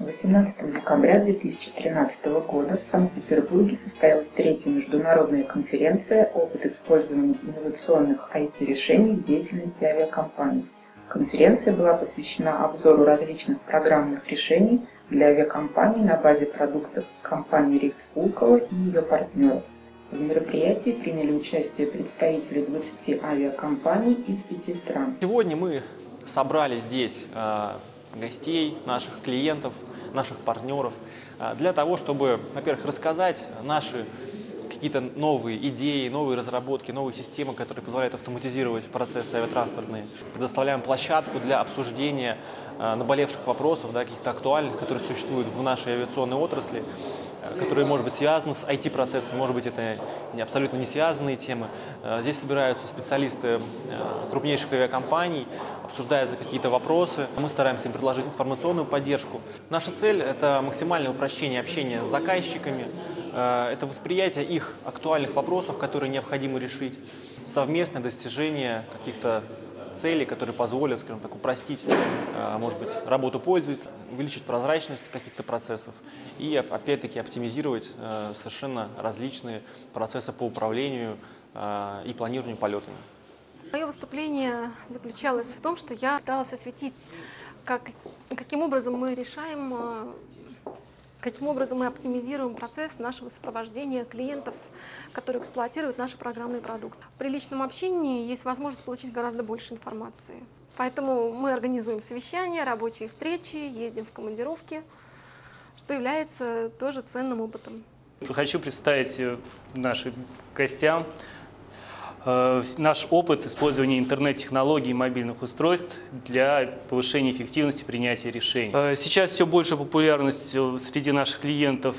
18 декабря 2013 года в Санкт-Петербурге состоялась третья международная конференция «Опыт использования инновационных IT-решений в деятельности авиакомпаний». Конференция была посвящена обзору различных программных решений для авиакомпаний на базе продуктов компании Рикс Пулково и ее партнеров. В мероприятии приняли участие представители 20 авиакомпаний из пяти стран. Сегодня мы собрали здесь э, гостей, наших клиентов, наших партнеров, а, для того, чтобы, во-первых, рассказать наши какие-то новые идеи, новые разработки, новые системы, которые позволяют автоматизировать процессы авиатранспортные. Предоставляем площадку для обсуждения а, наболевших вопросов, да, каких-то актуальных, которые существуют в нашей авиационной отрасли, которые, может быть, связаны с IT-процессом, может быть, это не, абсолютно не связанные темы. Здесь собираются специалисты крупнейших авиакомпаний, обсуждаются какие-то вопросы. Мы стараемся им предложить информационную поддержку. Наша цель – это максимальное упрощение общения с заказчиками, э, это восприятие их актуальных вопросов, которые необходимо решить, совместное достижение каких-то целей, которые позволят, скажем так, упростить, э, может быть, работу пользователя, увеличить прозрачность каких-то процессов и, опять-таки, оптимизировать э, совершенно различные процессы по управлению и планированию полетами. Мое выступление заключалось в том, что я пыталась осветить, как, каким образом мы решаем, э, каким образом мы оптимизируем процесс нашего сопровождения клиентов, которые эксплуатируют наши программные продукты. При личном общении есть возможность получить гораздо больше информации. Поэтому мы организуем совещания, рабочие встречи, ездим в командировки, что является тоже ценным опытом. Хочу представить нашим гостям наш опыт использования интернет-технологий и мобильных устройств для повышения эффективности принятия решений. Э, сейчас все больше популярность э, среди наших клиентов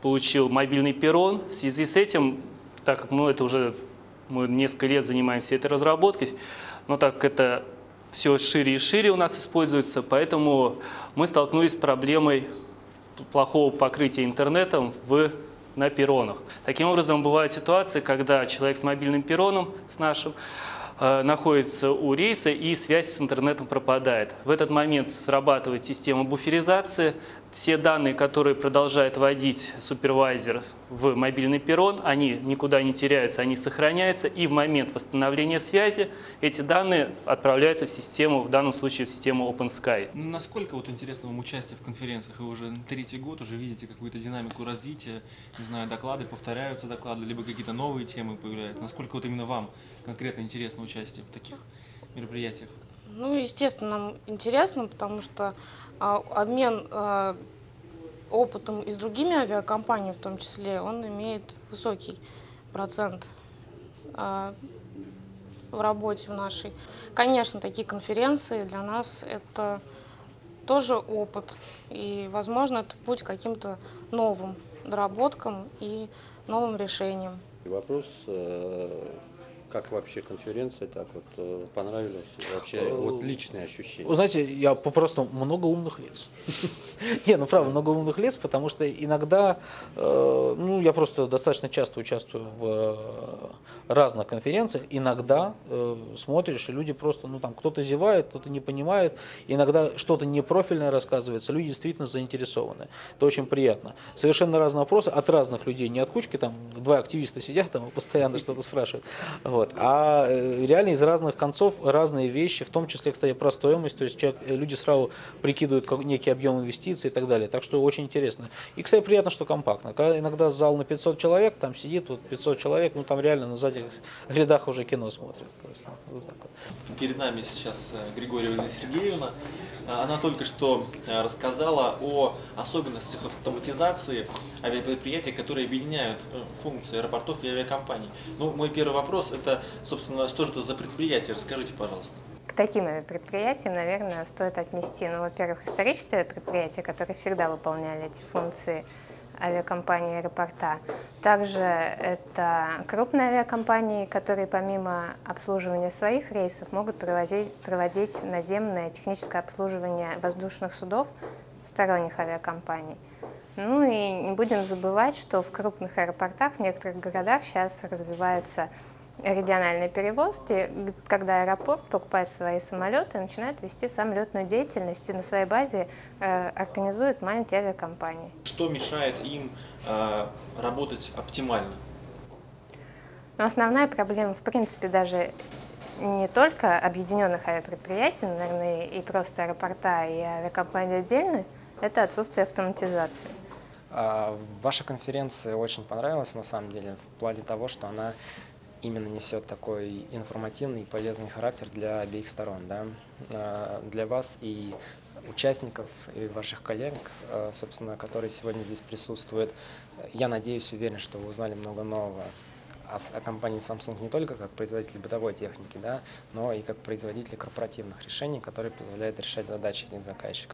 получил мобильный перрон. В связи с этим, так как мы это уже мы несколько лет занимаемся этой разработкой, но так как это все шире и шире у нас используется, поэтому мы столкнулись с проблемой плохого покрытия интернетом в на перронах. Таким образом, бывают ситуации, когда человек с мобильным перроном, с нашим, Э, находится у рейса и связь с интернетом пропадает. В этот момент срабатывает система буферизации. Все данные, которые продолжает вводить супервайзер в мобильный перрон, они никуда не теряются, они сохраняются. И в момент восстановления связи эти данные отправляются в систему, в данном случае в систему OpenSky. Ну, насколько вот интересно вам участие в конференциях? Вы уже третий год уже видите какую-то динамику развития, не знаю, доклады повторяются доклады, либо какие-то новые темы появляются. Насколько вот именно вам конкретно интересно участие в таких мероприятиях? Ну, естественно, нам интересно, потому что а, обмен а, опытом и с другими авиакомпаниями в том числе, он имеет высокий процент а, в работе в нашей. Конечно, такие конференции для нас это тоже опыт, и, возможно, это путь к каким-то новым доработкам и новым решениям. Вопрос э, как вообще конференция так вот э, понравилась? Вообще э, вот личные ощущения. Вы знаете, я попросту много умных лиц. Не, ну правда, много умных лиц, потому что иногда, э, ну я просто достаточно часто участвую в разных конференциях, иногда смотришь, и люди просто, ну там кто-то зевает, кто-то не понимает, иногда что-то непрофильное рассказывается, люди действительно заинтересованы. Это очень приятно. Совершенно разные вопросы от разных людей, не от кучки, там два активиста сидят там постоянно что-то спрашивают. Вот. Вот. А э, реально из разных концов разные вещи, в том числе, кстати, про стоимость, то есть человек, э, люди сразу прикидывают некий объем инвестиций и так далее. Так что очень интересно. И, кстати, приятно, что компактно. Когда иногда зал на 500 человек, там сидит вот 500 человек, ну там реально на задних рядах уже кино смотрят. Вот так вот. Перед нами сейчас э, Григорьевна Сергеевна. Она только что рассказала о особенностях автоматизации авиапредприятий, которые объединяют функции аэропортов и авиакомпаний. Ну, мой первый вопрос – это собственно, что же это за предприятие? Расскажите, пожалуйста. К таким предприятиям, наверное, стоит отнести, ну, во-первых, исторические предприятия, которые всегда выполняли эти функции авиакомпании аэропорта. Также это крупные авиакомпании, которые помимо обслуживания своих рейсов могут проводить, проводить наземное техническое обслуживание воздушных судов сторонних авиакомпаний. Ну и не будем забывать, что в крупных аэропортах в некоторых городах сейчас развиваются региональной перевозки, когда аэропорт покупает свои самолеты, начинает вести самолетную деятельность и на своей базе э, организует маленькие авиакомпании. Что мешает им э, работать оптимально? Но основная проблема, в принципе, даже не только объединенных авиапредприятий, но, наверное, и просто аэропорта и авиакомпании отдельно, это отсутствие автоматизации. А, ваша конференция очень понравилась, на самом деле, в плане того, что она именно несет такой информативный и полезный характер для обеих сторон, да? А, для вас и участников и ваших коллег, а, собственно, которые сегодня здесь присутствуют. Я надеюсь, уверен, что вы узнали много нового о, компании Samsung не только как производитель бытовой техники, да, но и как производитель корпоративных решений, которые позволяют решать задачи заказчика.